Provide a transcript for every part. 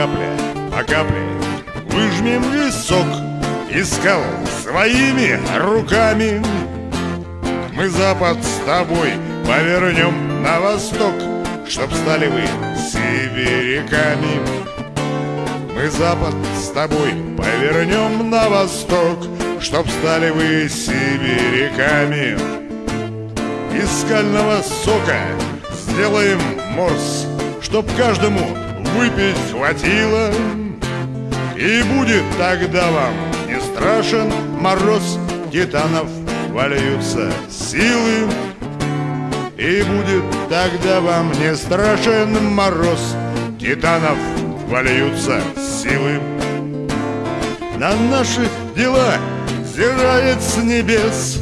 капля по капле Выжмем весь сок из скал своими руками. Мы Запад с тобой повернем на восток Чтоб стали вы сибиряками. Мы Запад с тобой повернем на восток Чтоб стали вы сибиряками. Из скального сока сделаем морс Чтоб каждому выпить хватило И будет тогда вам не страшен мороз Титанов вольются силы. И будет тогда вам не страшен мороз Титанов вольются силы. На наши дела зирает с небес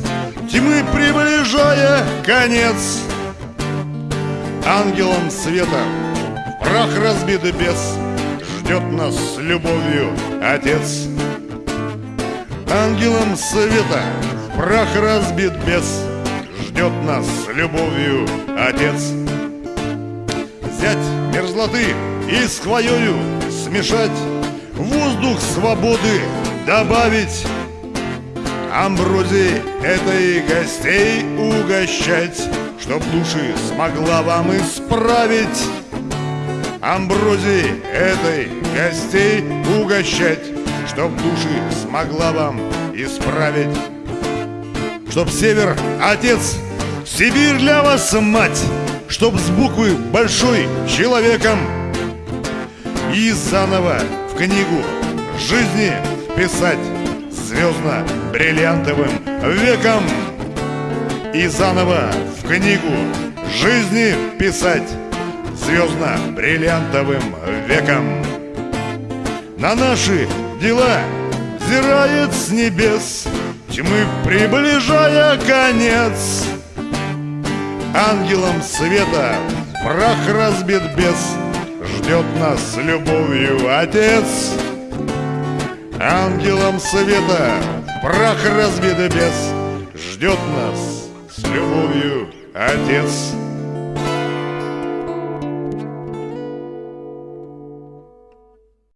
Тьмы приближая конец. Ангелом света прах разбит бес Ждет нас с любовью Отец. Ангелом света прах разбит бес Ждет нас с любовью Отец. Взять мерзлоты и с хвоею смешать Воздух свободы добавить Амброзии этой гостей угощать Чтоб души смогла вам исправить Амброзии этой гостей угощать Чтоб души смогла вам исправить. Чтоб север отец, Сибирь для вас мать Чтоб с буквы большой человеком. И заново в книгу жизни писать Звездно-бриллиантовым веком. И заново в книгу жизни писать Звездно-бриллиантовым веком. На наши дела взирает с небес Тьмы приближая конец. Ангелом света прах разбит бес Ждет нас любовью Отец. Ангелом света прах разбит бес Ждет нас с любовью Отец